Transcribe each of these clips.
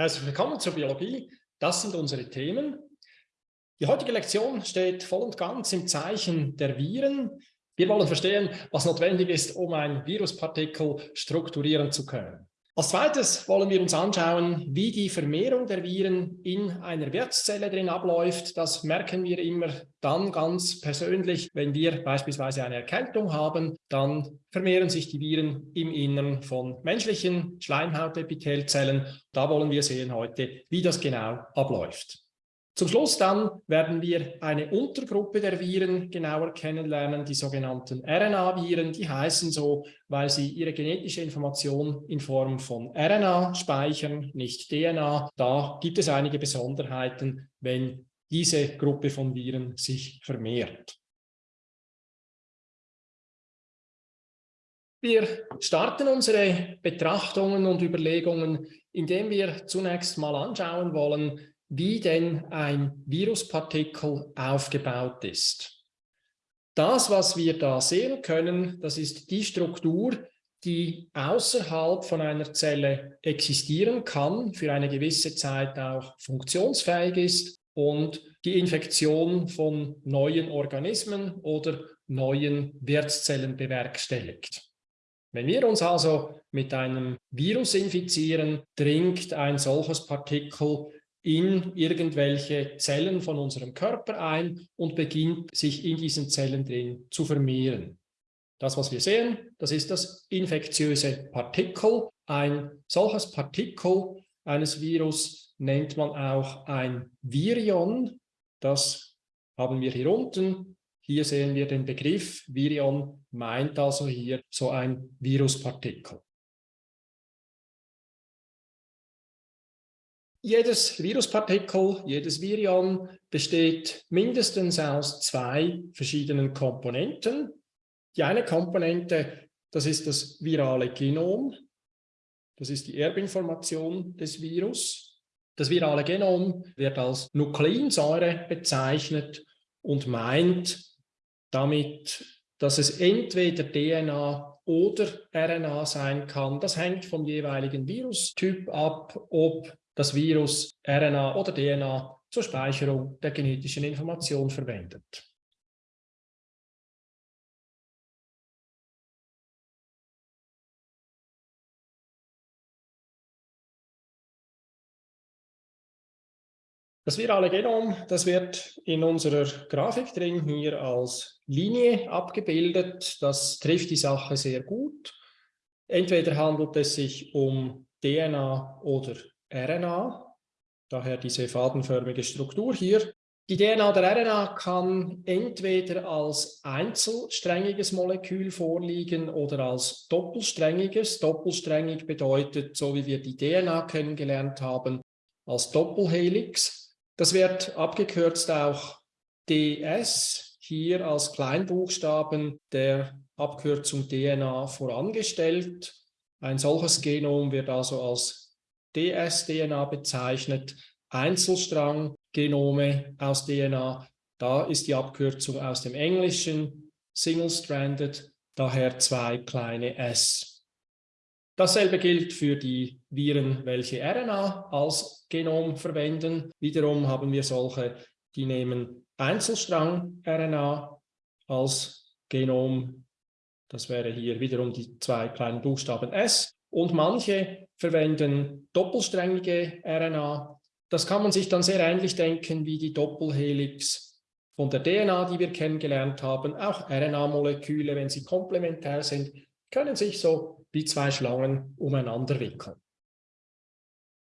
Herzlich willkommen zur Biologie. Das sind unsere Themen. Die heutige Lektion steht voll und ganz im Zeichen der Viren. Wir wollen verstehen, was notwendig ist, um ein Viruspartikel strukturieren zu können. Als zweites wollen wir uns anschauen, wie die Vermehrung der Viren in einer Wirtszelle drin abläuft. Das merken wir immer dann ganz persönlich, wenn wir beispielsweise eine Erkältung haben, dann vermehren sich die Viren im Innern von menschlichen Schleimhautepithelzellen. Da wollen wir sehen heute, wie das genau abläuft. Zum Schluss dann werden wir eine Untergruppe der Viren genauer kennenlernen, die sogenannten RNA-Viren. Die heißen so, weil sie ihre genetische Information in Form von RNA speichern, nicht DNA. Da gibt es einige Besonderheiten, wenn diese Gruppe von Viren sich vermehrt. Wir starten unsere Betrachtungen und Überlegungen, indem wir zunächst mal anschauen wollen, wie denn ein Viruspartikel aufgebaut ist. Das, was wir da sehen können, das ist die Struktur, die außerhalb von einer Zelle existieren kann, für eine gewisse Zeit auch funktionsfähig ist und die Infektion von neuen Organismen oder neuen Wirtszellen bewerkstelligt. Wenn wir uns also mit einem Virus infizieren, dringt ein solches Partikel in irgendwelche Zellen von unserem Körper ein und beginnt sich in diesen Zellen drin zu vermehren. Das, was wir sehen, das ist das infektiöse Partikel. Ein solches Partikel eines Virus nennt man auch ein Virion. Das haben wir hier unten. Hier sehen wir den Begriff. Virion meint also hier so ein Viruspartikel. Jedes Viruspartikel, jedes Virion besteht mindestens aus zwei verschiedenen Komponenten. Die eine Komponente, das ist das virale Genom. Das ist die Erbinformation des Virus. Das virale Genom wird als Nukleinsäure bezeichnet und meint damit, dass es entweder DNA oder RNA sein kann. Das hängt vom jeweiligen Virustyp ab, ob das Virus RNA oder DNA zur Speicherung der genetischen Information verwendet. Das virale Genom, das wird in unserer Grafik drin hier als Linie abgebildet. Das trifft die Sache sehr gut. Entweder handelt es sich um DNA oder RNA, daher diese fadenförmige Struktur hier. Die DNA der RNA kann entweder als einzelsträngiges Molekül vorliegen oder als doppelsträngiges. Doppelsträngig bedeutet, so wie wir die DNA kennengelernt haben, als Doppelhelix. Das wird abgekürzt auch DS, hier als Kleinbuchstaben der Abkürzung DNA vorangestellt. Ein solches Genom wird also als dsDNA bezeichnet, Einzelstrang-Genome aus DNA. Da ist die Abkürzung aus dem Englischen Single-Stranded, daher zwei kleine s. Dasselbe gilt für die Viren, welche RNA als Genom verwenden. Wiederum haben wir solche, die nehmen Einzelstrang-RNA als Genom. Das wäre hier wiederum die zwei kleinen Buchstaben S. Und manche verwenden doppelsträngige RNA. Das kann man sich dann sehr ähnlich denken wie die Doppelhelix von der DNA, die wir kennengelernt haben. Auch RNA-Moleküle, wenn sie komplementär sind, können sich so wie zwei Schlangen umeinander wickeln.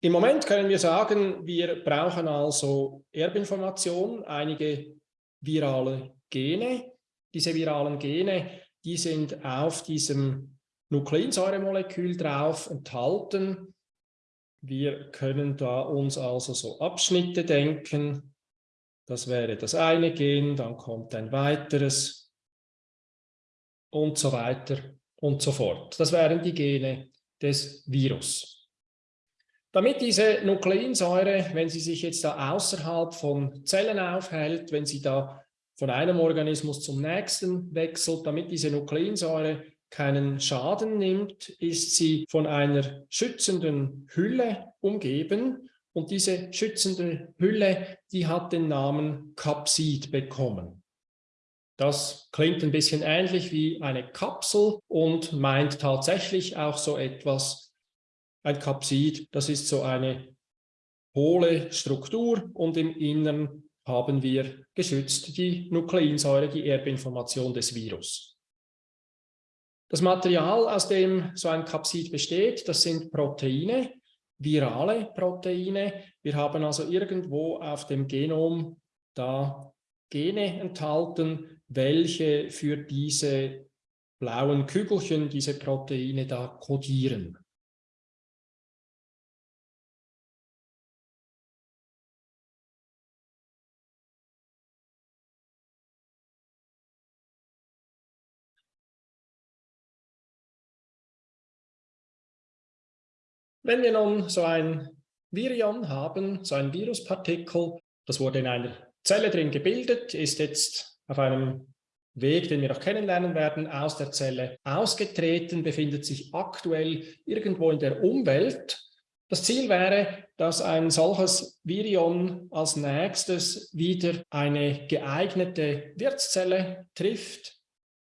Im Moment können wir sagen, wir brauchen also Erbinformation, einige virale Gene. Diese viralen Gene, die sind auf diesem Nukleinsäuremolekül drauf enthalten. Wir können da uns also so Abschnitte denken. Das wäre das eine Gen, dann kommt ein weiteres und so weiter und so fort. Das wären die Gene des Virus. Damit diese Nukleinsäure, wenn sie sich jetzt da außerhalb von Zellen aufhält, wenn sie da von einem Organismus zum nächsten wechselt, damit diese Nukleinsäure keinen Schaden nimmt, ist sie von einer schützenden Hülle umgeben und diese schützende Hülle, die hat den Namen Kapsid bekommen. Das klingt ein bisschen ähnlich wie eine Kapsel und meint tatsächlich auch so etwas, ein Kapsid, das ist so eine hohle Struktur und im Innern haben wir geschützt die Nukleinsäure, die Erbinformation des Virus. Das Material, aus dem so ein Kapsid besteht, das sind Proteine, virale Proteine. Wir haben also irgendwo auf dem Genom da Gene enthalten, welche für diese blauen Kügelchen, diese Proteine da kodieren. Wenn wir nun so ein Virion haben, so ein Viruspartikel, das wurde in einer Zelle drin gebildet, ist jetzt auf einem Weg, den wir noch kennenlernen werden, aus der Zelle ausgetreten, befindet sich aktuell irgendwo in der Umwelt. Das Ziel wäre, dass ein solches Virion als nächstes wieder eine geeignete Wirtszelle trifft,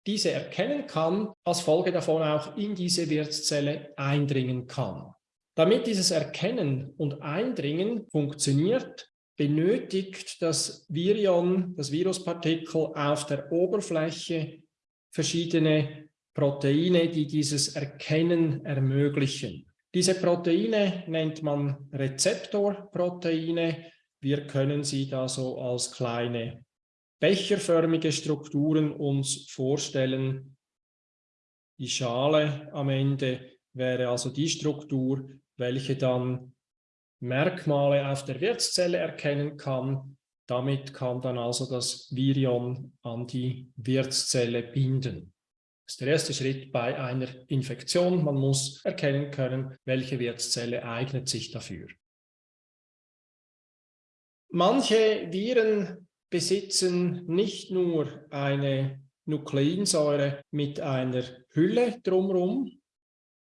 diese erkennen kann, als Folge davon auch in diese Wirtszelle eindringen kann. Damit dieses Erkennen und Eindringen funktioniert, benötigt das Virion, das Viruspartikel auf der Oberfläche verschiedene Proteine, die dieses Erkennen ermöglichen. Diese Proteine nennt man Rezeptorproteine. Wir können sie da so als kleine becherförmige Strukturen uns vorstellen. Die Schale am Ende wäre also die Struktur, welche dann Merkmale auf der Wirtszelle erkennen kann. Damit kann dann also das Virion an die Wirtszelle binden. Das ist der erste Schritt bei einer Infektion. Man muss erkennen können, welche Wirtszelle eignet sich dafür. Manche Viren besitzen nicht nur eine Nukleinsäure mit einer Hülle drumherum,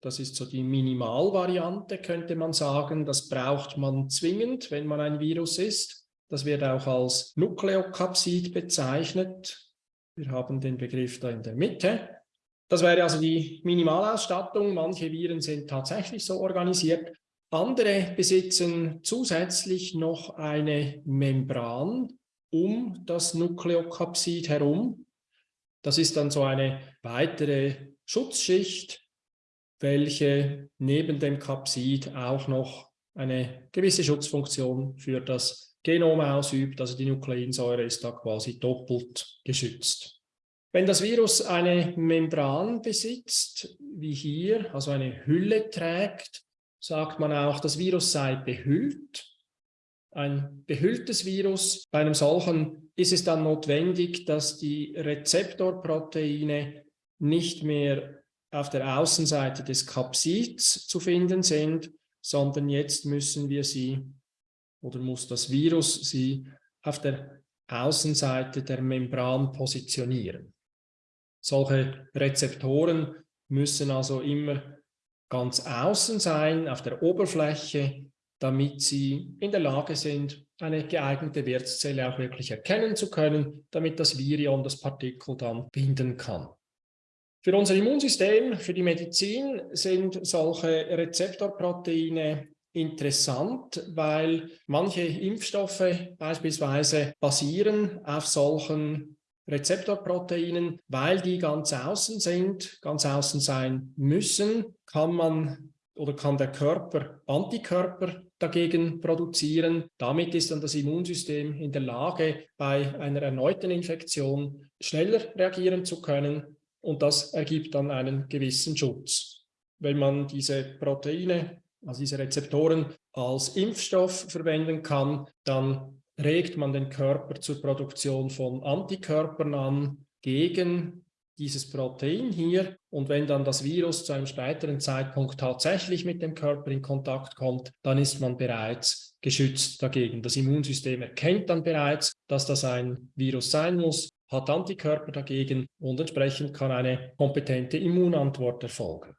das ist so die Minimalvariante, könnte man sagen. Das braucht man zwingend, wenn man ein Virus ist. Das wird auch als Nukleokapsid bezeichnet. Wir haben den Begriff da in der Mitte. Das wäre also die Minimalausstattung. Manche Viren sind tatsächlich so organisiert. Andere besitzen zusätzlich noch eine Membran um das Nukleokapsid herum. Das ist dann so eine weitere Schutzschicht, welche neben dem Kapsid auch noch eine gewisse Schutzfunktion für das Genom ausübt. Also die Nukleinsäure ist da quasi doppelt geschützt. Wenn das Virus eine Membran besitzt, wie hier, also eine Hülle trägt, sagt man auch, das Virus sei behüllt. Ein behülltes Virus, bei einem solchen ist es dann notwendig, dass die Rezeptorproteine nicht mehr auf der Außenseite des Kapsids zu finden sind, sondern jetzt müssen wir sie oder muss das Virus sie auf der Außenseite der Membran positionieren. Solche Rezeptoren müssen also immer ganz außen sein, auf der Oberfläche, damit sie in der Lage sind, eine geeignete Wirtszelle auch wirklich erkennen zu können, damit das Virion das Partikel dann binden kann. Für unser Immunsystem, für die Medizin sind solche Rezeptorproteine interessant, weil manche Impfstoffe beispielsweise basieren auf solchen Rezeptorproteinen, weil die ganz außen sind, ganz außen sein müssen, kann man oder kann der Körper Antikörper dagegen produzieren. Damit ist dann das Immunsystem in der Lage, bei einer erneuten Infektion schneller reagieren zu können und das ergibt dann einen gewissen Schutz. Wenn man diese Proteine, also diese Rezeptoren als Impfstoff verwenden kann, dann regt man den Körper zur Produktion von Antikörpern an gegen dieses Protein hier. Und wenn dann das Virus zu einem späteren Zeitpunkt tatsächlich mit dem Körper in Kontakt kommt, dann ist man bereits geschützt dagegen. Das Immunsystem erkennt dann bereits, dass das ein Virus sein muss hat Antikörper dagegen und entsprechend kann eine kompetente Immunantwort erfolgen.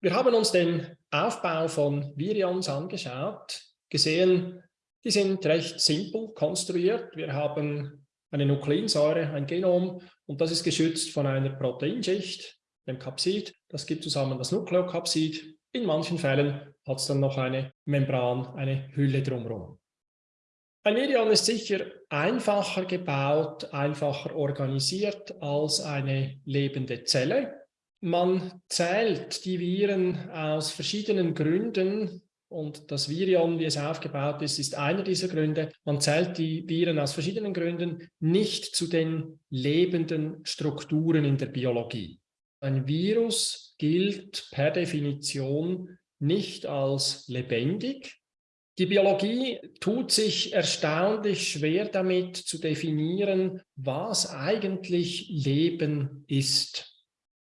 Wir haben uns den Aufbau von Virions angeschaut, gesehen, die sind recht simpel konstruiert. Wir haben eine Nukleinsäure, ein Genom und das ist geschützt von einer Proteinschicht, dem Capsid. Das gibt zusammen das Nukleokapsid. In manchen Fällen hat es dann noch eine Membran, eine Hülle drumherum. Ein Virion ist sicher einfacher gebaut, einfacher organisiert als eine lebende Zelle. Man zählt die Viren aus verschiedenen Gründen und das Virion, wie es aufgebaut ist, ist einer dieser Gründe. Man zählt die Viren aus verschiedenen Gründen nicht zu den lebenden Strukturen in der Biologie. Ein Virus gilt per Definition nicht als lebendig. Die Biologie tut sich erstaunlich schwer damit zu definieren, was eigentlich Leben ist.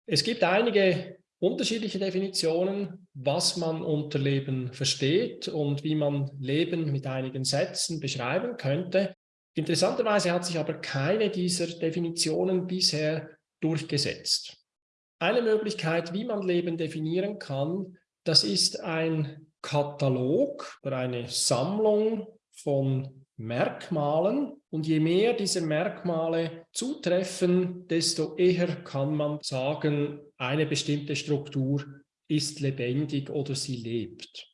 Es gibt einige unterschiedliche Definitionen, was man unter Leben versteht und wie man Leben mit einigen Sätzen beschreiben könnte. Interessanterweise hat sich aber keine dieser Definitionen bisher durchgesetzt. Eine Möglichkeit, wie man Leben definieren kann, das ist ein Katalog oder eine Sammlung von Merkmalen und je mehr diese Merkmale zutreffen, desto eher kann man sagen, eine bestimmte Struktur ist lebendig oder sie lebt.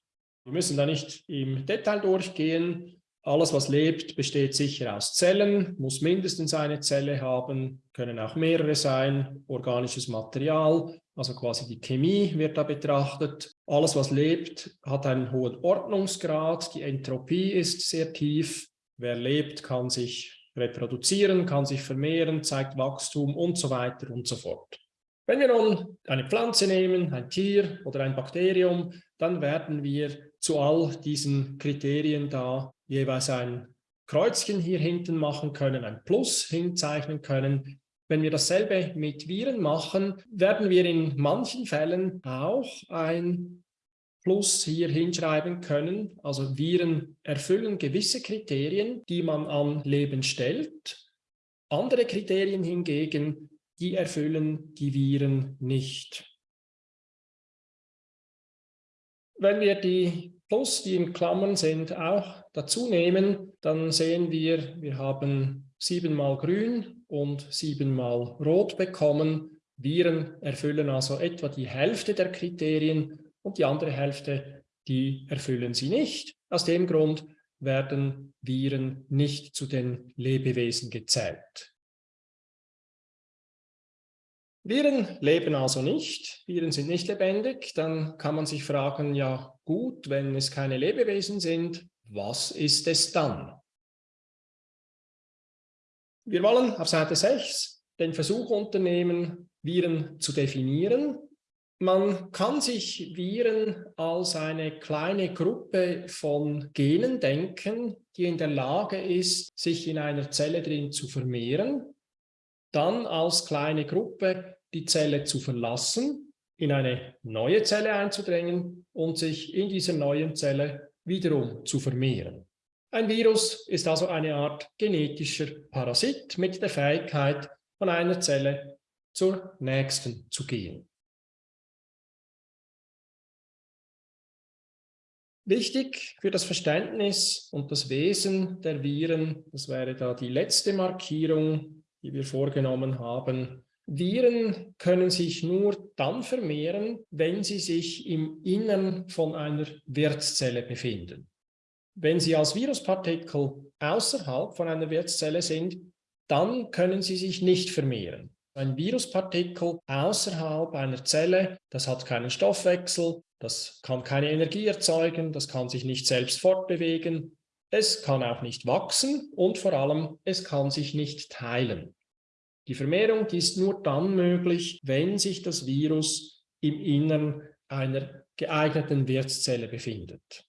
Wir müssen da nicht im Detail durchgehen. Alles, was lebt, besteht sicher aus Zellen, muss mindestens eine Zelle haben, können auch mehrere sein, organisches Material, also quasi die Chemie wird da betrachtet. Alles, was lebt, hat einen hohen Ordnungsgrad, die Entropie ist sehr tief. Wer lebt, kann sich reproduzieren, kann sich vermehren, zeigt Wachstum und so weiter und so fort. Wenn wir nun eine Pflanze nehmen, ein Tier oder ein Bakterium, dann werden wir zu all diesen Kriterien da jeweils ein Kreuzchen hier hinten machen können, ein Plus hinzeichnen können. Wenn wir dasselbe mit Viren machen, werden wir in manchen Fällen auch ein Plus hier hinschreiben können. Also Viren erfüllen gewisse Kriterien, die man an Leben stellt. Andere Kriterien hingegen die erfüllen die Viren nicht. Wenn wir die Plus, die in Klammern sind, auch dazu nehmen, dann sehen wir, wir haben siebenmal grün und siebenmal rot bekommen. Viren erfüllen also etwa die Hälfte der Kriterien und die andere Hälfte, die erfüllen sie nicht. Aus dem Grund werden Viren nicht zu den Lebewesen gezählt. Viren leben also nicht, Viren sind nicht lebendig, dann kann man sich fragen, ja gut, wenn es keine Lebewesen sind, was ist es dann? Wir wollen auf Seite 6 den Versuch unternehmen, Viren zu definieren. Man kann sich Viren als eine kleine Gruppe von Genen denken, die in der Lage ist, sich in einer Zelle drin zu vermehren, dann als kleine Gruppe die Zelle zu verlassen, in eine neue Zelle einzudrängen und sich in dieser neuen Zelle wiederum zu vermehren. Ein Virus ist also eine Art genetischer Parasit mit der Fähigkeit, von einer Zelle zur nächsten zu gehen. Wichtig für das Verständnis und das Wesen der Viren, das wäre da die letzte Markierung, die wir vorgenommen haben, Viren können sich nur dann vermehren, wenn sie sich im Innern von einer Wirtszelle befinden. Wenn sie als Viruspartikel außerhalb von einer Wirtszelle sind, dann können sie sich nicht vermehren. Ein Viruspartikel außerhalb einer Zelle, das hat keinen Stoffwechsel, das kann keine Energie erzeugen, das kann sich nicht selbst fortbewegen, es kann auch nicht wachsen und vor allem, es kann sich nicht teilen. Die Vermehrung die ist nur dann möglich, wenn sich das Virus im Innern einer geeigneten Wirtszelle befindet.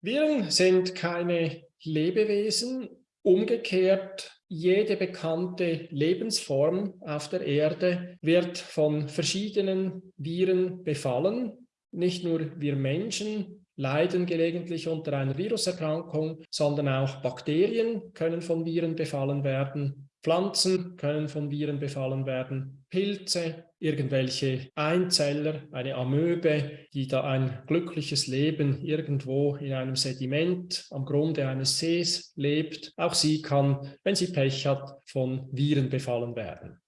Viren sind keine Lebewesen. Umgekehrt, jede bekannte Lebensform auf der Erde wird von verschiedenen Viren befallen. Nicht nur wir Menschen leiden gelegentlich unter einer Viruserkrankung, sondern auch Bakterien können von Viren befallen werden. Pflanzen können von Viren befallen werden, Pilze, irgendwelche Einzeller, eine Amöbe, die da ein glückliches Leben irgendwo in einem Sediment am Grunde eines Sees lebt. Auch sie kann, wenn sie Pech hat, von Viren befallen werden.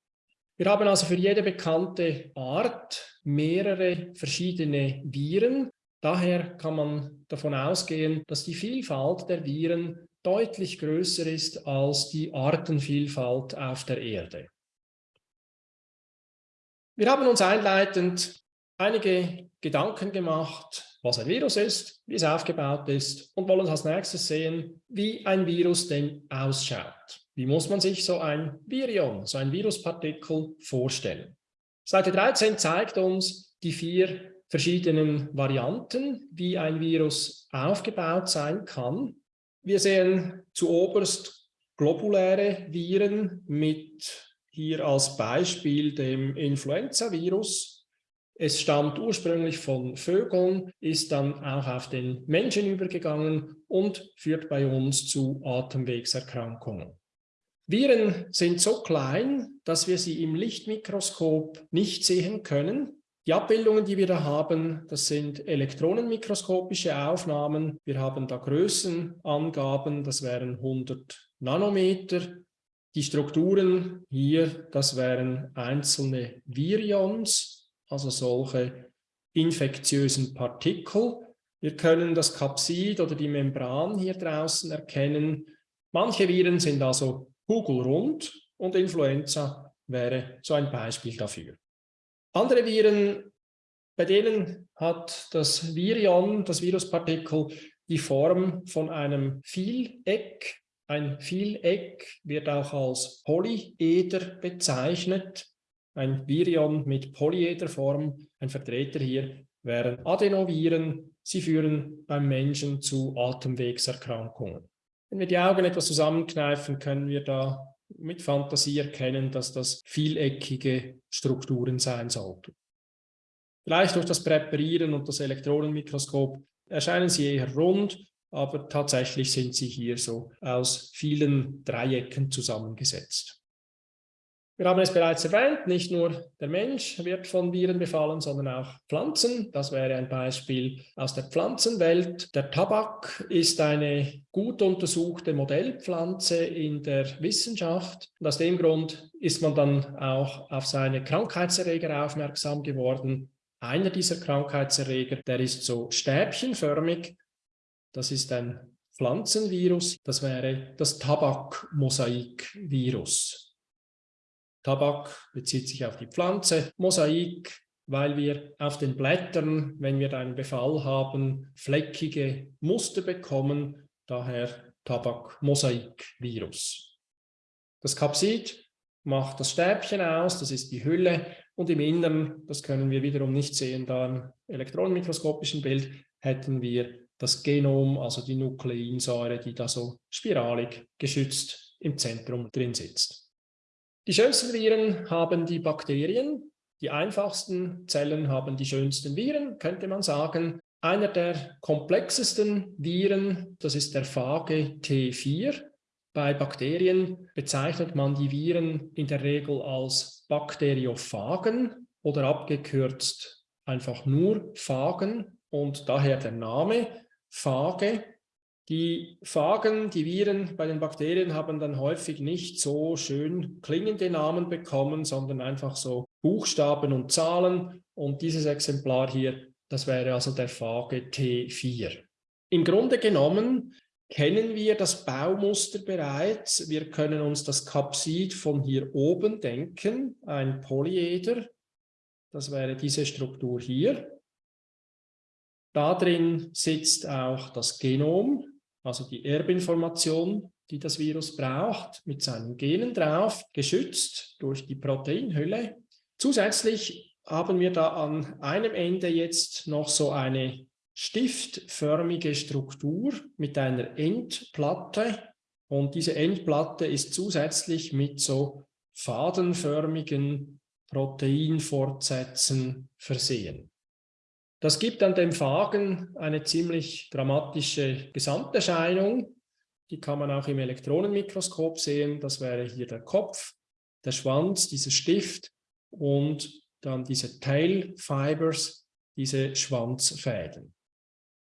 Wir haben also für jede bekannte Art mehrere verschiedene Viren. Daher kann man davon ausgehen, dass die Vielfalt der Viren deutlich größer ist als die Artenvielfalt auf der Erde. Wir haben uns einleitend einige Gedanken gemacht, was ein Virus ist, wie es aufgebaut ist und wollen als nächstes sehen, wie ein Virus denn ausschaut. Wie muss man sich so ein Virion, so ein Viruspartikel vorstellen? Seite 13 zeigt uns die vier verschiedenen Varianten, wie ein Virus aufgebaut sein kann. Wir sehen zuoberst globuläre Viren mit hier als Beispiel dem Influenza-Virus. Es stammt ursprünglich von Vögeln, ist dann auch auf den Menschen übergegangen und führt bei uns zu Atemwegserkrankungen. Viren sind so klein, dass wir sie im Lichtmikroskop nicht sehen können. Die Abbildungen, die wir da haben, das sind elektronenmikroskopische Aufnahmen. Wir haben da Größenangaben, das wären 100 Nanometer. Die Strukturen hier, das wären einzelne Virions, also solche infektiösen Partikel. Wir können das Kapsid oder die Membran hier draußen erkennen. Manche Viren sind also kugelrund und Influenza wäre so ein Beispiel dafür. Andere Viren, bei denen hat das Virion, das Viruspartikel, die Form von einem Vieleck. Ein Vieleck wird auch als Polyeder bezeichnet. Ein Virion mit Polyederform, ein Vertreter hier, wären Adenoviren. Sie führen beim Menschen zu Atemwegserkrankungen. Wenn wir die Augen etwas zusammenkneifen, können wir da mit Fantasie erkennen, dass das vieleckige Strukturen sein sollten. Vielleicht durch das Präparieren und das Elektronenmikroskop erscheinen sie eher rund, aber tatsächlich sind sie hier so aus vielen Dreiecken zusammengesetzt. Wir haben es bereits erwähnt, nicht nur der Mensch wird von Viren befallen, sondern auch Pflanzen. Das wäre ein Beispiel aus der Pflanzenwelt. Der Tabak ist eine gut untersuchte Modellpflanze in der Wissenschaft. Und aus dem Grund ist man dann auch auf seine Krankheitserreger aufmerksam geworden. Einer dieser Krankheitserreger, der ist so stäbchenförmig. Das ist ein Pflanzenvirus. Das wäre das Tabakmosaikvirus. Tabak bezieht sich auf die Pflanze, Mosaik, weil wir auf den Blättern, wenn wir einen Befall haben, fleckige Muster bekommen, daher Tabak-Mosaik-Virus. Das Kapsid macht das Stäbchen aus, das ist die Hülle und im Inneren, das können wir wiederum nicht sehen, da im elektronenmikroskopischen Bild hätten wir das Genom, also die Nukleinsäure, die da so spiralig geschützt im Zentrum drin sitzt. Die schönsten Viren haben die Bakterien, die einfachsten Zellen haben die schönsten Viren, könnte man sagen. Einer der komplexesten Viren, das ist der Phage T4. Bei Bakterien bezeichnet man die Viren in der Regel als Bakteriophagen oder abgekürzt einfach nur Phagen und daher der Name Phage. Die Phagen, die Viren bei den Bakterien haben dann häufig nicht so schön klingende Namen bekommen, sondern einfach so Buchstaben und Zahlen. Und dieses Exemplar hier, das wäre also der Phage T4. Im Grunde genommen kennen wir das Baumuster bereits. Wir können uns das Kapsid von hier oben denken, ein Polyeder. Das wäre diese Struktur hier. Da drin sitzt auch das Genom, also die Erbinformation, die das Virus braucht, mit seinen Genen drauf, geschützt durch die Proteinhülle. Zusätzlich haben wir da an einem Ende jetzt noch so eine stiftförmige Struktur mit einer Endplatte und diese Endplatte ist zusätzlich mit so fadenförmigen Proteinfortsätzen versehen. Das gibt an dem Phagen eine ziemlich dramatische Gesamterscheinung. Die kann man auch im Elektronenmikroskop sehen. Das wäre hier der Kopf, der Schwanz, dieser Stift und dann diese Tail Fibers, diese Schwanzfäden.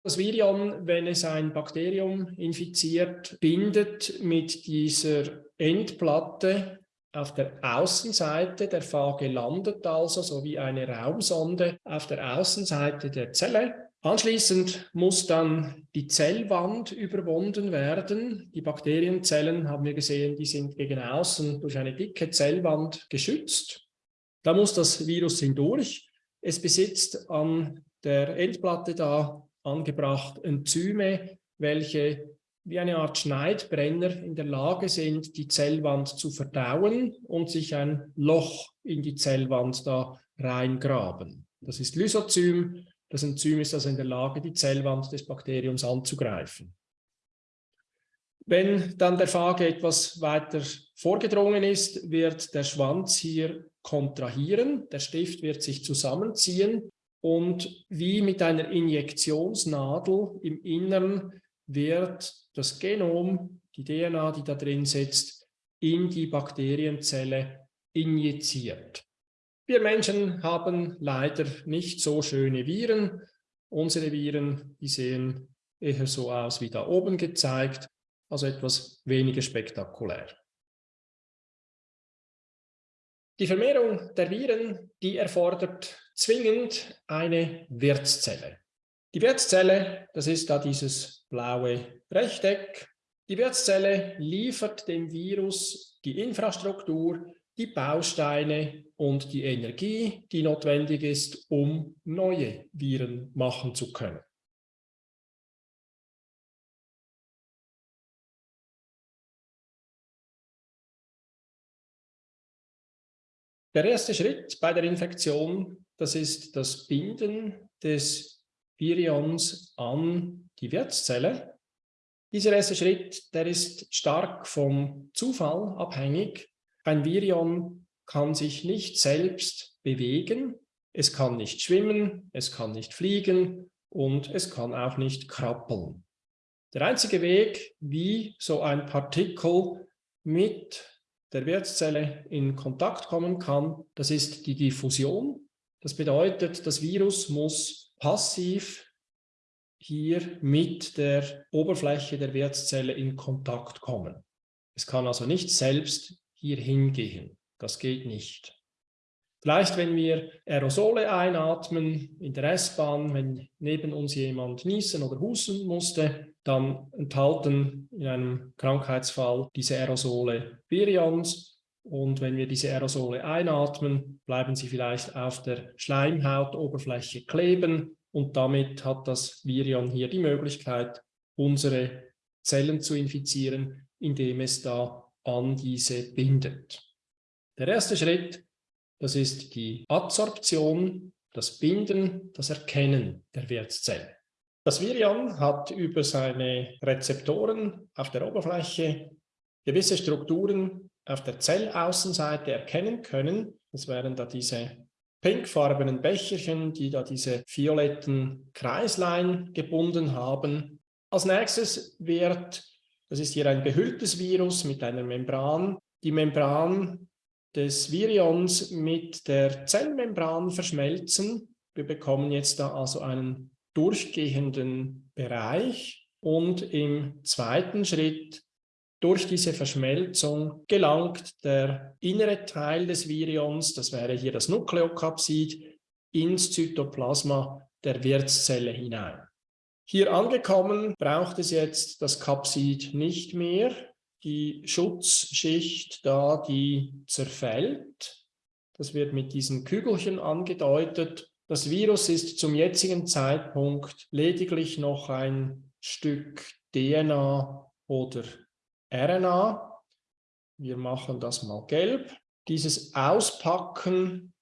Das Virion, wenn es ein Bakterium infiziert, bindet mit dieser Endplatte auf der Außenseite der Phage landet also so wie eine Raumsonde auf der Außenseite der Zelle. Anschließend muss dann die Zellwand überwunden werden. Die Bakterienzellen, haben wir gesehen, die sind gegen außen durch eine dicke Zellwand geschützt. Da muss das Virus hindurch. Es besitzt an der Endplatte da angebracht Enzyme, welche wie eine Art Schneidbrenner in der Lage sind, die Zellwand zu verdauen und sich ein Loch in die Zellwand da reingraben. Das ist Lysozym. Das Enzym ist also in der Lage, die Zellwand des Bakteriums anzugreifen. Wenn dann der Phage etwas weiter vorgedrungen ist, wird der Schwanz hier kontrahieren, der Stift wird sich zusammenziehen und wie mit einer Injektionsnadel im Innern wird das Genom, die DNA, die da drin sitzt, in die Bakterienzelle injiziert. Wir Menschen haben leider nicht so schöne Viren. Unsere Viren, die sehen eher so aus wie da oben gezeigt, also etwas weniger spektakulär. Die Vermehrung der Viren, die erfordert zwingend eine Wirtszelle. Die Wirtszelle, das ist da dieses blaue Rechteck. Die Wirtszelle liefert dem Virus die Infrastruktur, die Bausteine und die Energie, die notwendig ist, um neue Viren machen zu können. Der erste Schritt bei der Infektion, das ist das Binden des Virions an die Wirtszelle. Dieser erste Schritt, der ist stark vom Zufall abhängig. Ein Virion kann sich nicht selbst bewegen, es kann nicht schwimmen, es kann nicht fliegen und es kann auch nicht krabbeln. Der einzige Weg, wie so ein Partikel mit der Wirtszelle in Kontakt kommen kann, das ist die Diffusion. Das bedeutet, das Virus muss passiv hier mit der Oberfläche der Wirtszelle in Kontakt kommen. Es kann also nicht selbst hier hingehen. Das geht nicht. Vielleicht, wenn wir Aerosole einatmen in der S-Bahn, wenn neben uns jemand niesen oder husten musste, dann enthalten in einem Krankheitsfall diese Aerosole Virions und wenn wir diese Aerosole einatmen, bleiben sie vielleicht auf der Schleimhautoberfläche kleben und damit hat das Virion hier die Möglichkeit, unsere Zellen zu infizieren, indem es da an diese bindet. Der erste Schritt, das ist die Adsorption, das Binden, das Erkennen der Wirtszelle. Das Virion hat über seine Rezeptoren auf der Oberfläche gewisse Strukturen auf der Zellaußenseite erkennen können. Das wären da diese pinkfarbenen Becherchen, die da diese violetten Kreislein gebunden haben. Als nächstes wird, das ist hier ein behülltes Virus mit einer Membran, die Membran des Virions mit der Zellmembran verschmelzen. Wir bekommen jetzt da also einen durchgehenden Bereich und im zweiten Schritt durch diese Verschmelzung gelangt der innere Teil des Virions, das wäre hier das Nukleokapsid, ins Zytoplasma der Wirtszelle hinein. Hier angekommen braucht es jetzt das Kapsid nicht mehr. Die Schutzschicht da, die zerfällt. Das wird mit diesen Kügelchen angedeutet. Das Virus ist zum jetzigen Zeitpunkt lediglich noch ein Stück DNA oder RNA. Wir machen das mal gelb. Dieses Auspacken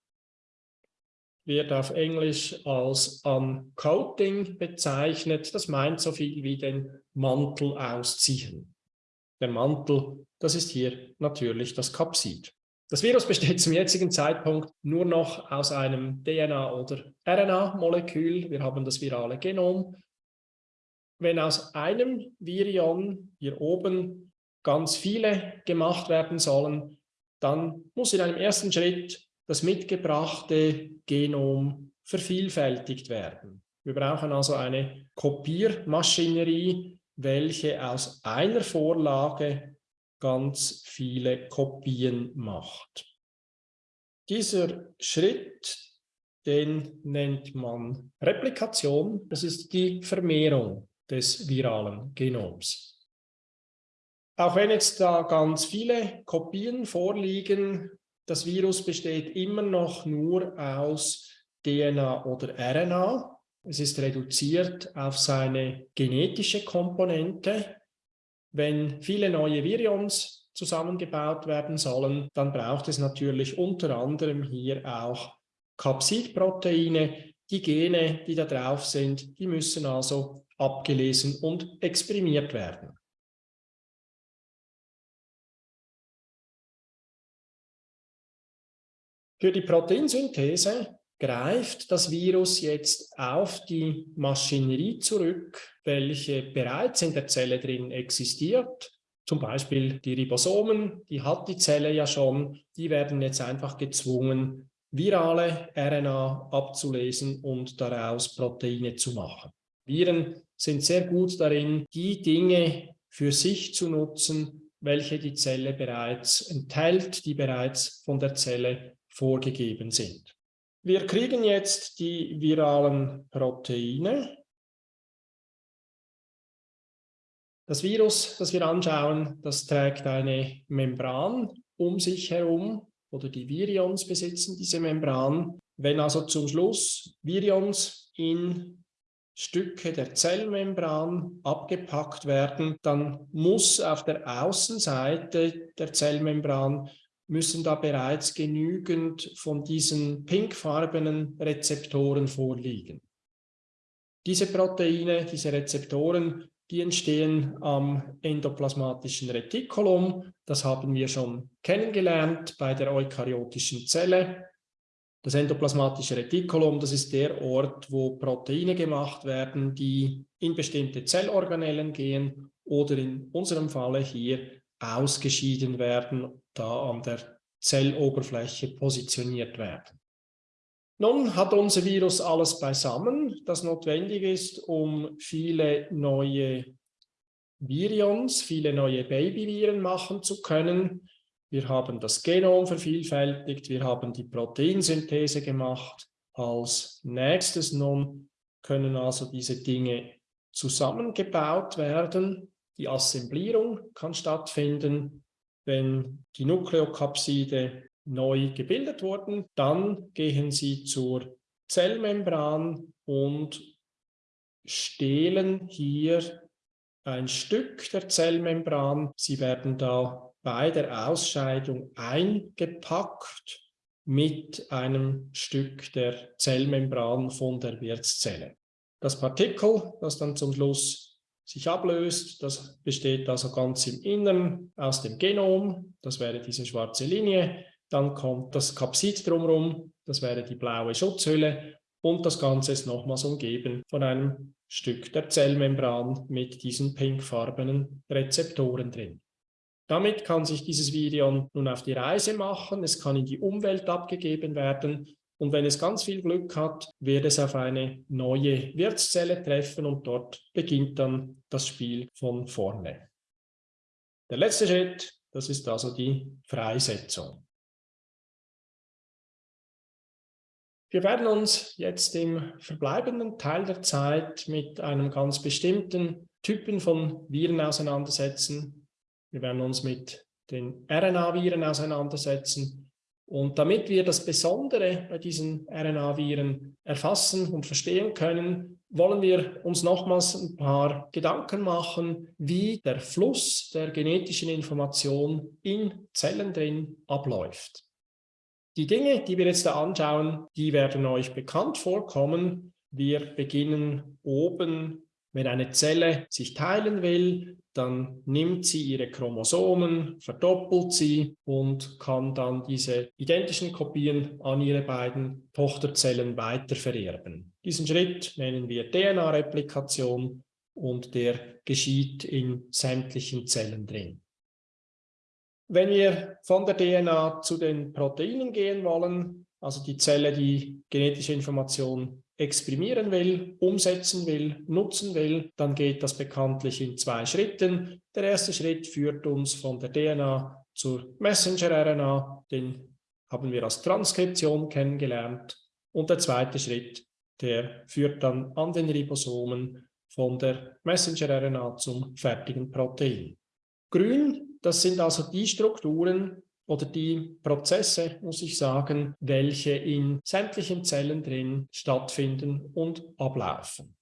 wird auf Englisch als Uncoating bezeichnet. Das meint so viel wie den Mantel ausziehen. Der Mantel, das ist hier natürlich das Kapsid. Das Virus besteht zum jetzigen Zeitpunkt nur noch aus einem DNA- oder RNA-Molekül. Wir haben das virale Genom. Wenn aus einem Virion hier oben ganz viele gemacht werden sollen, dann muss in einem ersten Schritt das mitgebrachte Genom vervielfältigt werden. Wir brauchen also eine Kopiermaschinerie, welche aus einer Vorlage ganz viele Kopien macht. Dieser Schritt, den nennt man Replikation. Das ist die Vermehrung des viralen Genoms. Auch wenn jetzt da ganz viele Kopien vorliegen, das Virus besteht immer noch nur aus DNA oder RNA. Es ist reduziert auf seine genetische Komponente. Wenn viele neue Virions zusammengebaut werden sollen, dann braucht es natürlich unter anderem hier auch Capsidproteine. Die Gene, die da drauf sind, die müssen also abgelesen und exprimiert werden. Für die Proteinsynthese greift das Virus jetzt auf die Maschinerie zurück, welche bereits in der Zelle drin existiert. Zum Beispiel die Ribosomen, die hat die Zelle ja schon, die werden jetzt einfach gezwungen, virale RNA abzulesen und daraus Proteine zu machen. Viren sind sehr gut darin, die Dinge für sich zu nutzen, welche die Zelle bereits enthält, die bereits von der Zelle vorgegeben sind. Wir kriegen jetzt die viralen Proteine. Das Virus, das wir anschauen, das trägt eine Membran um sich herum oder die Virions besitzen diese Membran. Wenn also zum Schluss Virions in Stücke der Zellmembran abgepackt werden, dann muss auf der Außenseite der Zellmembran müssen da bereits genügend von diesen pinkfarbenen Rezeptoren vorliegen. Diese Proteine, diese Rezeptoren, die entstehen am endoplasmatischen Retikulum. Das haben wir schon kennengelernt bei der eukaryotischen Zelle. Das endoplasmatische Retikulum, das ist der Ort, wo Proteine gemacht werden, die in bestimmte Zellorganellen gehen oder in unserem Falle hier ausgeschieden werden, da an der Zelloberfläche positioniert werden. Nun hat unser Virus alles beisammen, das notwendig ist, um viele neue Virions, viele neue Babyviren machen zu können. Wir haben das Genom vervielfältigt, wir haben die Proteinsynthese gemacht. Als nächstes nun können also diese Dinge zusammengebaut werden. Die Assemblierung kann stattfinden, wenn die Nukleokapside neu gebildet wurden. Dann gehen sie zur Zellmembran und stehlen hier ein Stück der Zellmembran. Sie werden da bei der Ausscheidung eingepackt mit einem Stück der Zellmembran von der Wirtszelle. Das Partikel, das dann zum Schluss sich ablöst. Das besteht also ganz im Innern aus dem Genom, das wäre diese schwarze Linie. Dann kommt das Kapsid drumherum, das wäre die blaue Schutzhülle und das Ganze ist nochmals umgeben von einem Stück der Zellmembran mit diesen pinkfarbenen Rezeptoren drin. Damit kann sich dieses Virion nun auf die Reise machen, es kann in die Umwelt abgegeben werden und wenn es ganz viel Glück hat, wird es auf eine neue Wirtszelle treffen und dort beginnt dann das Spiel von vorne. Der letzte Schritt, das ist also die Freisetzung. Wir werden uns jetzt im verbleibenden Teil der Zeit mit einem ganz bestimmten Typen von Viren auseinandersetzen. Wir werden uns mit den RNA-Viren auseinandersetzen und damit wir das Besondere bei diesen RNA-Viren erfassen und verstehen können, wollen wir uns nochmals ein paar Gedanken machen, wie der Fluss der genetischen Information in Zellen drin abläuft. Die Dinge, die wir jetzt da anschauen, die werden euch bekannt vorkommen. Wir beginnen oben Wenn eine Zelle sich teilen will, dann nimmt sie ihre Chromosomen, verdoppelt sie und kann dann diese identischen Kopien an ihre beiden Tochterzellen weitervererben. Diesen Schritt nennen wir DNA-Replikation und der geschieht in sämtlichen Zellen drin. Wenn wir von der DNA zu den Proteinen gehen wollen, also die Zelle, die genetische Information exprimieren will, umsetzen will, nutzen will, dann geht das bekanntlich in zwei Schritten. Der erste Schritt führt uns von der DNA zur Messenger-RNA, den haben wir als Transkription kennengelernt. Und der zweite Schritt, der führt dann an den Ribosomen von der Messenger-RNA zum fertigen Protein. Grün, das sind also die Strukturen, oder die Prozesse, muss ich sagen, welche in sämtlichen Zellen drin stattfinden und ablaufen.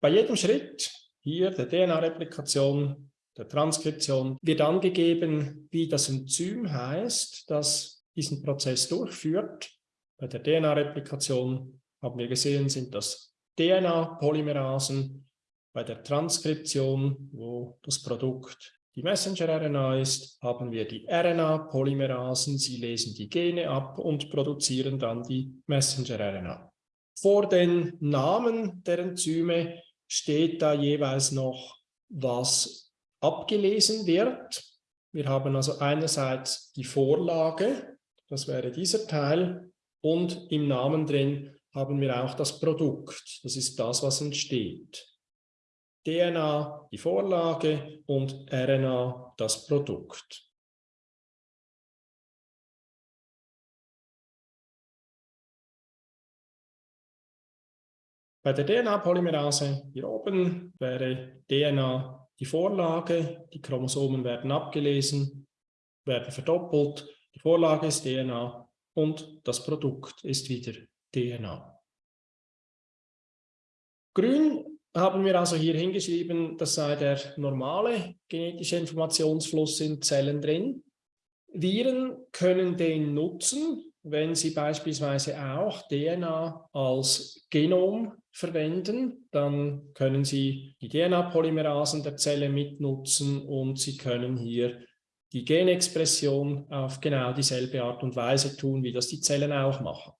Bei jedem Schritt, hier der DNA-Replikation, der Transkription, wird angegeben, wie das Enzym heißt, das diesen Prozess durchführt. Bei der DNA-Replikation haben wir gesehen, sind das DNA-Polymerasen. Bei der Transkription, wo das Produkt die Messenger-RNA ist, haben wir die RNA-Polymerasen. Sie lesen die Gene ab und produzieren dann die Messenger-RNA. Vor den Namen der Enzyme steht da jeweils noch, was abgelesen wird. Wir haben also einerseits die Vorlage, das wäre dieser Teil, und im Namen drin haben wir auch das Produkt. Das ist das, was entsteht. DNA die Vorlage und RNA das Produkt. Bei der DNA-Polymerase hier oben wäre DNA die Vorlage, die Chromosomen werden abgelesen, werden verdoppelt, die Vorlage ist DNA und das Produkt ist wieder DNA. Grün haben wir also hier hingeschrieben, das sei der normale genetische Informationsfluss in Zellen drin. Viren können den nutzen, wenn sie beispielsweise auch DNA als Genom verwenden, dann können sie die DNA-Polymerasen der Zelle mitnutzen und sie können hier die Genexpression auf genau dieselbe Art und Weise tun, wie das die Zellen auch machen.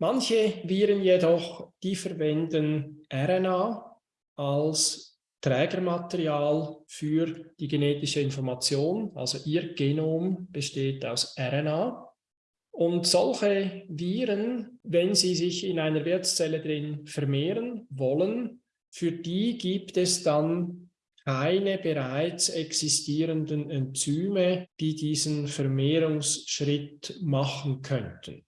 Manche Viren jedoch, die verwenden RNA als Trägermaterial für die genetische Information, also ihr Genom besteht aus RNA. Und solche Viren, wenn sie sich in einer Wirtszelle drin vermehren wollen, für die gibt es dann keine bereits existierenden Enzyme, die diesen Vermehrungsschritt machen könnten.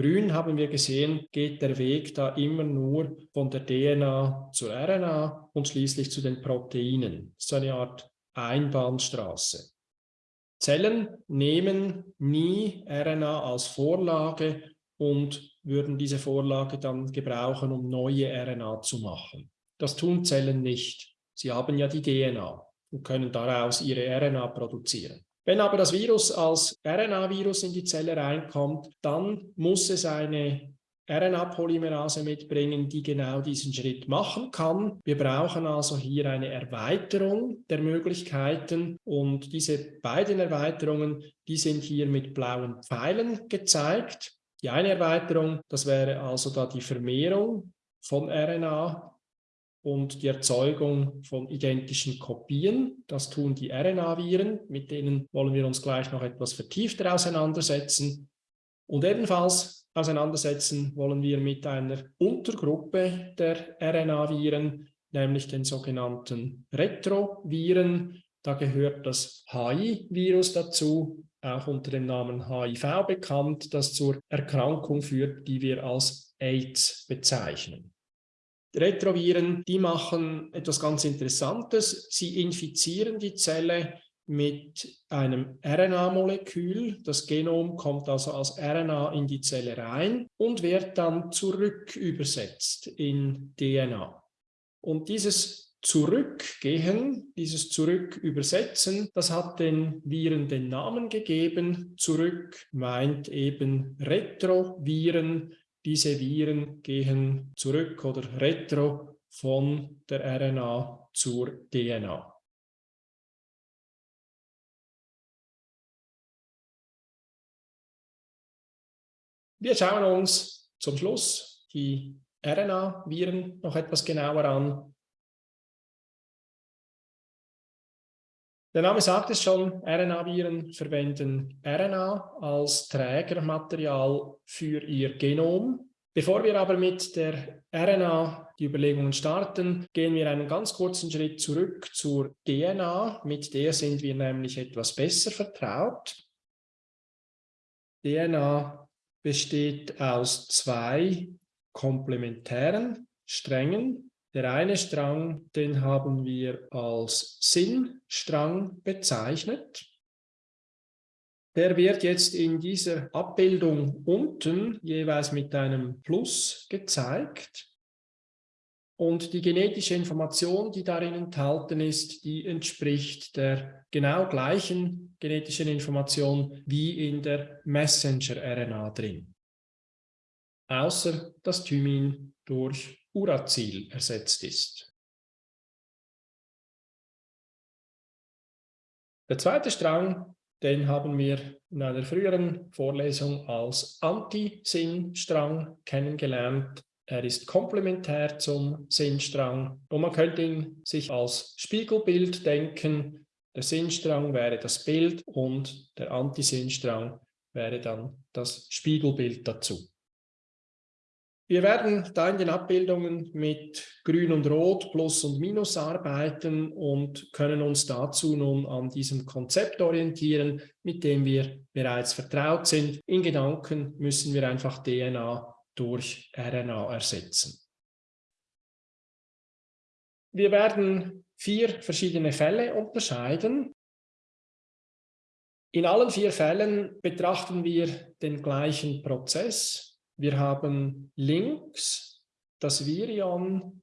Grün haben wir gesehen, geht der Weg da immer nur von der DNA zur RNA und schließlich zu den Proteinen. So eine Art Einbahnstraße. Zellen nehmen nie RNA als Vorlage und würden diese Vorlage dann gebrauchen, um neue RNA zu machen. Das tun Zellen nicht. Sie haben ja die DNA und können daraus ihre RNA produzieren. Wenn aber das Virus als RNA-Virus in die Zelle reinkommt, dann muss es eine RNA-Polymerase mitbringen, die genau diesen Schritt machen kann. Wir brauchen also hier eine Erweiterung der Möglichkeiten und diese beiden Erweiterungen, die sind hier mit blauen Pfeilen gezeigt. Die eine Erweiterung, das wäre also da die Vermehrung von RNA und die Erzeugung von identischen Kopien. Das tun die RNA-Viren, mit denen wollen wir uns gleich noch etwas vertiefter auseinandersetzen. Und ebenfalls auseinandersetzen wollen wir mit einer Untergruppe der RNA-Viren, nämlich den sogenannten Retroviren. Da gehört das HI-Virus dazu, auch unter dem Namen HIV bekannt, das zur Erkrankung führt, die wir als AIDS bezeichnen. Retroviren, die machen etwas ganz Interessantes. Sie infizieren die Zelle mit einem RNA-Molekül. Das Genom kommt also als RNA in die Zelle rein und wird dann zurück übersetzt in DNA. Und dieses Zurückgehen, dieses Zurück übersetzen, das hat den Viren den Namen gegeben. Zurück meint eben Retroviren. Diese Viren gehen zurück oder retro von der RNA zur DNA. Wir schauen uns zum Schluss die RNA-Viren noch etwas genauer an. Der Name sagt es schon, RNA-Viren verwenden RNA als Trägermaterial für ihr Genom. Bevor wir aber mit der RNA die Überlegungen starten, gehen wir einen ganz kurzen Schritt zurück zur DNA. Mit der sind wir nämlich etwas besser vertraut. DNA besteht aus zwei komplementären Strängen. Der eine Strang, den haben wir als Sinnstrang bezeichnet. Der wird jetzt in dieser Abbildung unten jeweils mit einem Plus gezeigt. Und die genetische Information, die darin enthalten ist, die entspricht der genau gleichen genetischen Information wie in der Messenger-RNA drin. Außer dass Thymin durch Uracil ersetzt ist. Der zweite Strang, den haben wir in einer früheren Vorlesung als Antisinn-Strang kennengelernt. Er ist komplementär zum Sinnstrang und man könnte ihn sich als Spiegelbild denken. Der Sinnstrang wäre das Bild und der Antisinnstrang wäre dann das Spiegelbild dazu. Wir werden da in den Abbildungen mit Grün und Rot, Plus und Minus arbeiten und können uns dazu nun an diesem Konzept orientieren, mit dem wir bereits vertraut sind. In Gedanken müssen wir einfach DNA durch RNA ersetzen. Wir werden vier verschiedene Fälle unterscheiden. In allen vier Fällen betrachten wir den gleichen Prozess. Wir haben links das Virion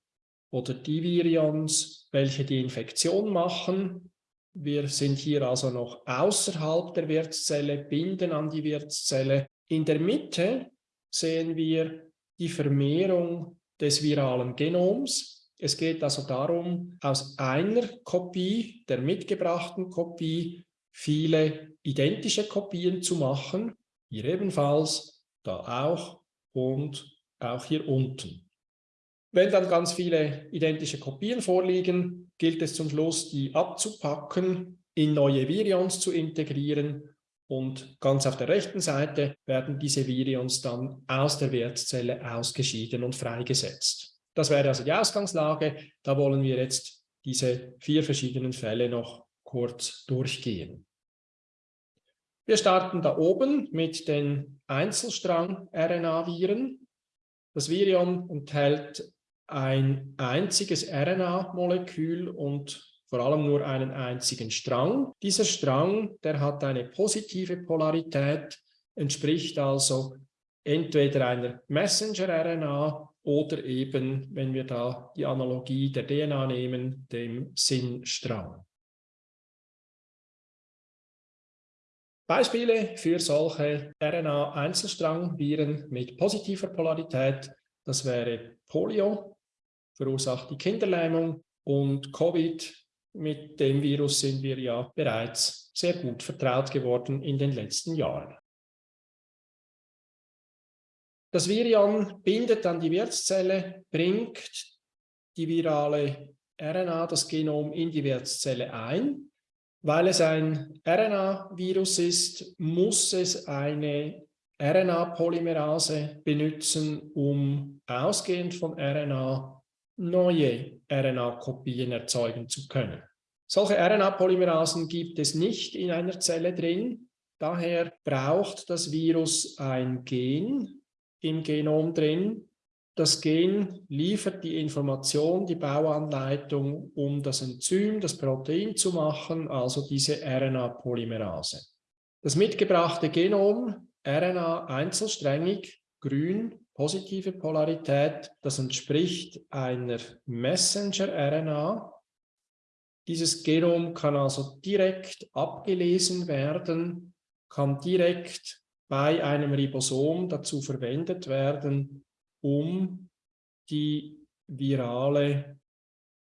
oder die Virions, welche die Infektion machen. Wir sind hier also noch außerhalb der Wirtszelle, binden an die Wirtszelle. In der Mitte sehen wir die Vermehrung des viralen Genoms. Es geht also darum, aus einer Kopie, der mitgebrachten Kopie, viele identische Kopien zu machen. Hier ebenfalls, da auch und auch hier unten. Wenn dann ganz viele identische Kopien vorliegen, gilt es zum Schluss, die abzupacken, in neue Virions zu integrieren und ganz auf der rechten Seite werden diese Virions dann aus der Wirtszelle ausgeschieden und freigesetzt. Das wäre also die Ausgangslage. Da wollen wir jetzt diese vier verschiedenen Fälle noch kurz durchgehen. Wir starten da oben mit den Einzelstrang-RNA-Viren. Das Virion enthält ein einziges RNA-Molekül und vor allem nur einen einzigen Strang. Dieser Strang, der hat eine positive Polarität, entspricht also entweder einer Messenger-RNA oder eben, wenn wir da die Analogie der DNA nehmen, dem Sinnstrang. Beispiele für solche RNA-Einzelstrang-Viren mit positiver Polarität, das wäre Polio, verursacht die Kinderlähmung und Covid mit dem Virus sind wir ja bereits sehr gut vertraut geworden in den letzten Jahren. Das Virion bindet an die Wirtszelle, bringt die virale RNA, das Genom, in die Wirtszelle ein. Weil es ein RNA-Virus ist, muss es eine RNA-Polymerase benutzen, um ausgehend von RNA neue RNA-Kopien erzeugen zu können. Solche RNA-Polymerasen gibt es nicht in einer Zelle drin. Daher braucht das Virus ein Gen im Genom drin. Das Gen liefert die Information, die Bauanleitung, um das Enzym, das Protein zu machen, also diese RNA-Polymerase. Das mitgebrachte Genom, RNA einzelsträngig, grün, positive Polarität, das entspricht einer Messenger-RNA. Dieses Genom kann also direkt abgelesen werden, kann direkt bei einem Ribosom dazu verwendet werden, um die virale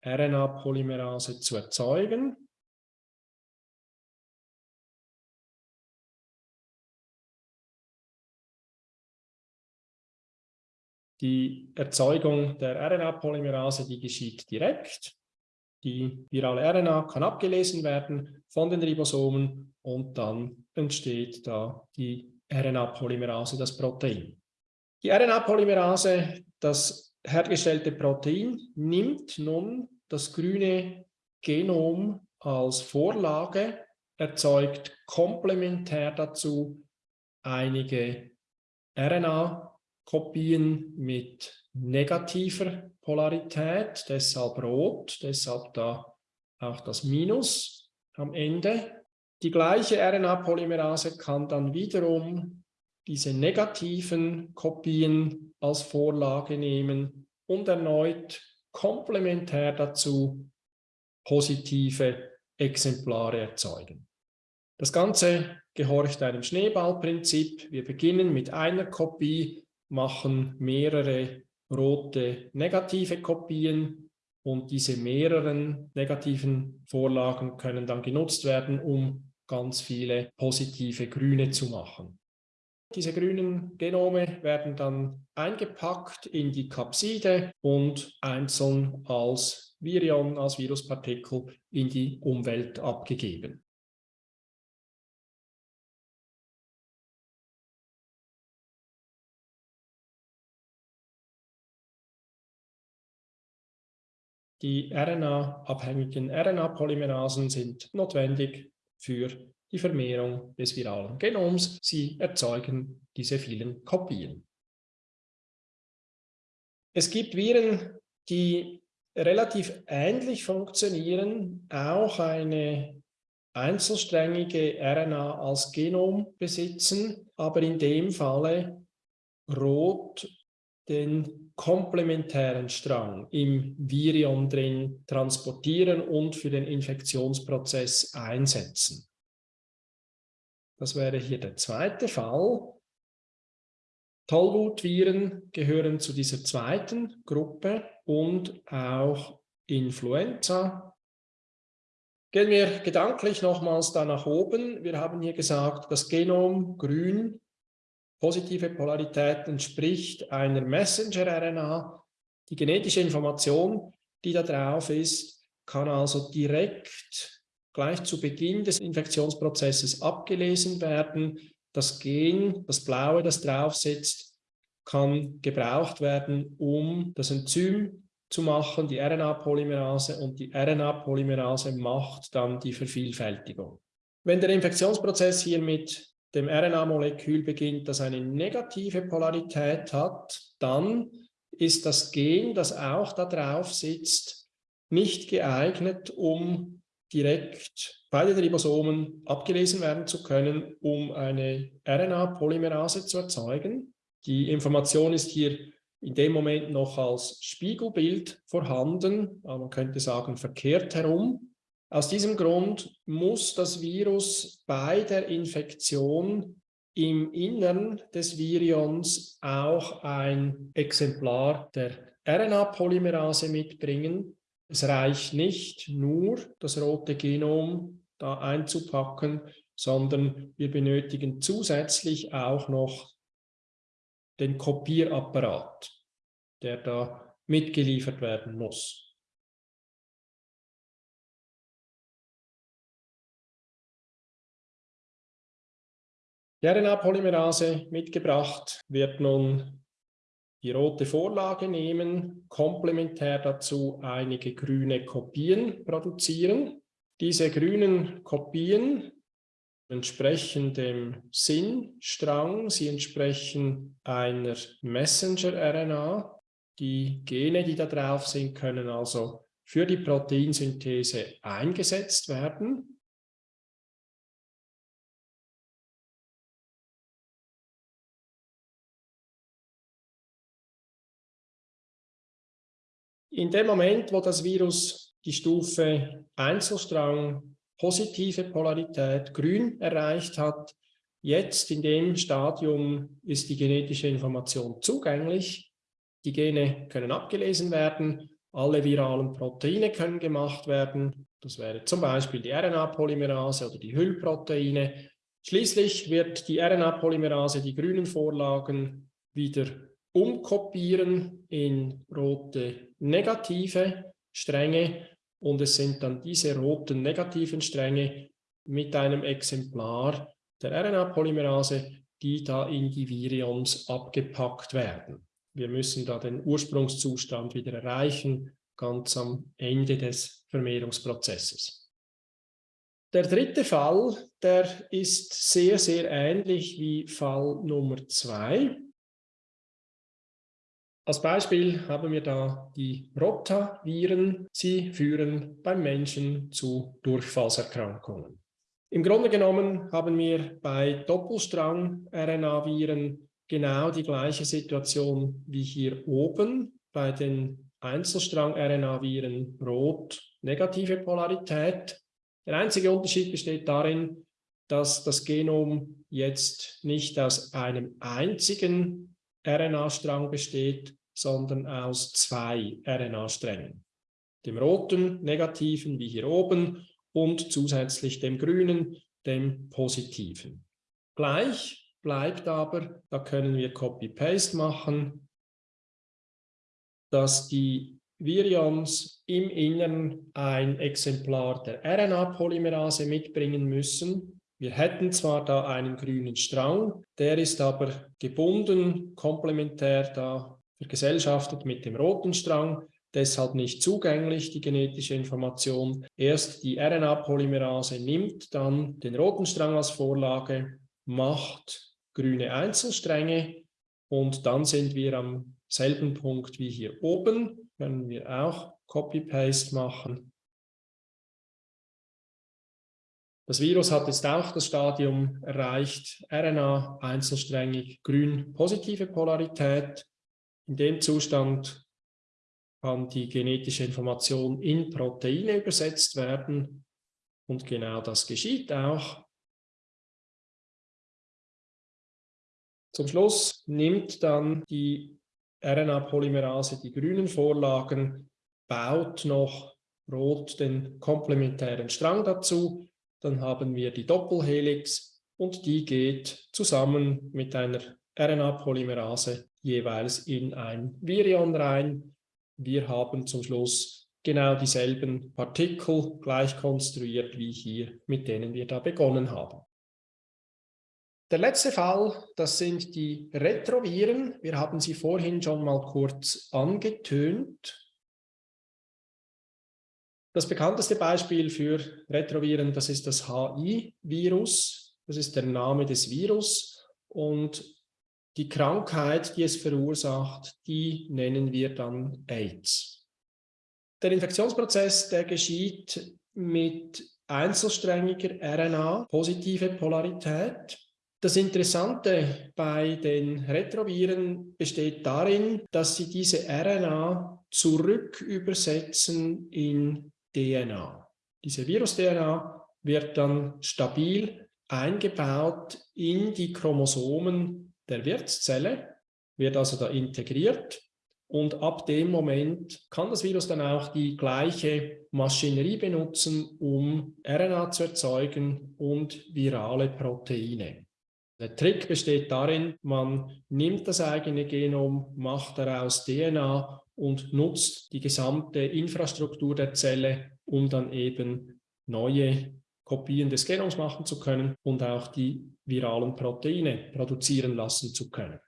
RNA-Polymerase zu erzeugen. Die Erzeugung der RNA-Polymerase, die geschieht direkt. Die virale RNA kann abgelesen werden von den Ribosomen und dann entsteht da die RNA-Polymerase, das Protein. Die RNA-Polymerase, das hergestellte Protein, nimmt nun das grüne Genom als Vorlage, erzeugt komplementär dazu einige RNA Kopien mit negativer Polarität, deshalb rot, deshalb da auch das Minus am Ende. Die gleiche RNA-Polymerase kann dann wiederum diese negativen Kopien als Vorlage nehmen und erneut komplementär dazu positive Exemplare erzeugen. Das Ganze gehorcht einem Schneeballprinzip. Wir beginnen mit einer Kopie, machen mehrere rote negative Kopien und diese mehreren negativen Vorlagen können dann genutzt werden, um ganz viele positive grüne zu machen. Diese grünen Genome werden dann eingepackt in die Kapside und einzeln als Virion, als Viruspartikel in die Umwelt abgegeben. Die RNA-abhängigen RNA-Polymerasen sind notwendig für die Vermehrung des viralen Genoms. Sie erzeugen diese vielen Kopien. Es gibt Viren, die relativ ähnlich funktionieren, auch eine einzelsträngige RNA als Genom besitzen, aber in dem Falle rot den komplementären Strang im Virion drin transportieren und für den Infektionsprozess einsetzen. Das wäre hier der zweite Fall. Tollwutviren gehören zu dieser zweiten Gruppe und auch Influenza. Gehen wir gedanklich nochmals da nach oben. Wir haben hier gesagt, das Genom grün Positive Polarität entspricht einer Messenger-RNA. Die genetische Information, die da drauf ist, kann also direkt gleich zu Beginn des Infektionsprozesses abgelesen werden. Das Gen, das blaue, das drauf sitzt, kann gebraucht werden, um das Enzym zu machen, die RNA-Polymerase und die RNA-Polymerase macht dann die Vervielfältigung. Wenn der Infektionsprozess hier mit dem RNA-Molekül beginnt, das eine negative Polarität hat, dann ist das Gen, das auch da drauf sitzt, nicht geeignet, um direkt bei den Ribosomen abgelesen werden zu können, um eine RNA-Polymerase zu erzeugen. Die Information ist hier in dem Moment noch als Spiegelbild vorhanden, man könnte sagen verkehrt herum. Aus diesem Grund muss das Virus bei der Infektion im Innern des Virions auch ein Exemplar der RNA-Polymerase mitbringen. Es reicht nicht nur, das rote Genom da einzupacken, sondern wir benötigen zusätzlich auch noch den Kopierapparat, der da mitgeliefert werden muss. Die RNA-Polymerase mitgebracht wird nun die rote Vorlage nehmen, komplementär dazu einige grüne Kopien produzieren. Diese grünen Kopien entsprechen dem Sinnstrang, sie entsprechen einer Messenger-RNA. Die Gene, die da drauf sind, können also für die Proteinsynthese eingesetzt werden. In dem Moment, wo das Virus die Stufe Einzelstrang positive Polarität grün erreicht hat, jetzt in dem Stadium ist die genetische Information zugänglich. Die Gene können abgelesen werden, alle viralen Proteine können gemacht werden. Das wäre zum Beispiel die RNA-Polymerase oder die Hüllproteine. Schließlich wird die RNA-Polymerase die grünen Vorlagen wieder umkopieren in rote negative Stränge und es sind dann diese roten negativen Stränge mit einem Exemplar der RNA-Polymerase, die da in die Virions abgepackt werden. Wir müssen da den Ursprungszustand wieder erreichen, ganz am Ende des Vermehrungsprozesses. Der dritte Fall, der ist sehr, sehr ähnlich wie Fall Nummer zwei. Als Beispiel haben wir da die Rotaviren. Sie führen beim Menschen zu Durchfallserkrankungen. Im Grunde genommen haben wir bei Doppelstrang-RNA-Viren genau die gleiche Situation wie hier oben bei den Einzelstrang-RNA-Viren rot negative Polarität. Der einzige Unterschied besteht darin, dass das Genom jetzt nicht aus einem einzigen RNA-Strang besteht, sondern aus zwei RNA-Strängen. Dem roten, negativen, wie hier oben, und zusätzlich dem grünen, dem positiven. Gleich bleibt aber, da können wir Copy-Paste machen, dass die Virions im Innern ein Exemplar der RNA-Polymerase mitbringen müssen, wir hätten zwar da einen grünen Strang, der ist aber gebunden, komplementär da vergesellschaftet mit dem roten Strang, deshalb nicht zugänglich, die genetische Information. Erst die RNA-Polymerase nimmt dann den roten Strang als Vorlage, macht grüne Einzelstränge und dann sind wir am selben Punkt wie hier oben, können wir auch Copy-Paste machen Das Virus hat jetzt auch das Stadium erreicht, RNA einzelsträngig, grün positive Polarität. In dem Zustand kann die genetische Information in Proteine übersetzt werden und genau das geschieht auch. Zum Schluss nimmt dann die RNA-Polymerase die grünen Vorlagen, baut noch rot den komplementären Strang dazu dann haben wir die Doppelhelix und die geht zusammen mit einer RNA-Polymerase jeweils in ein Virion rein. Wir haben zum Schluss genau dieselben Partikel gleich konstruiert wie hier, mit denen wir da begonnen haben. Der letzte Fall, das sind die Retroviren. Wir haben sie vorhin schon mal kurz angetönt. Das bekannteste Beispiel für Retroviren, das ist das HI-Virus. Das ist der Name des Virus und die Krankheit, die es verursacht, die nennen wir dann AIDS. Der Infektionsprozess, der geschieht mit einzelsträngiger RNA, positive Polarität. Das Interessante bei den Retroviren besteht darin, dass sie diese RNA zurückübersetzen in DNA. Diese Virus-DNA wird dann stabil eingebaut in die Chromosomen der Wirtszelle, wird also da integriert und ab dem Moment kann das Virus dann auch die gleiche Maschinerie benutzen, um RNA zu erzeugen und virale Proteine. Der Trick besteht darin, man nimmt das eigene Genom, macht daraus DNA und nutzt die gesamte Infrastruktur der Zelle, um dann eben neue Kopien des Genoms machen zu können und auch die viralen Proteine produzieren lassen zu können.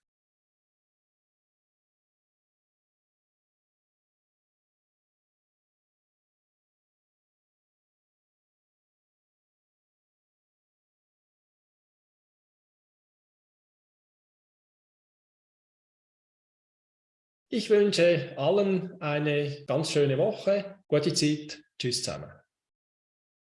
Ich wünsche allen eine ganz schöne Woche. Gute Zeit. Tschüss zusammen.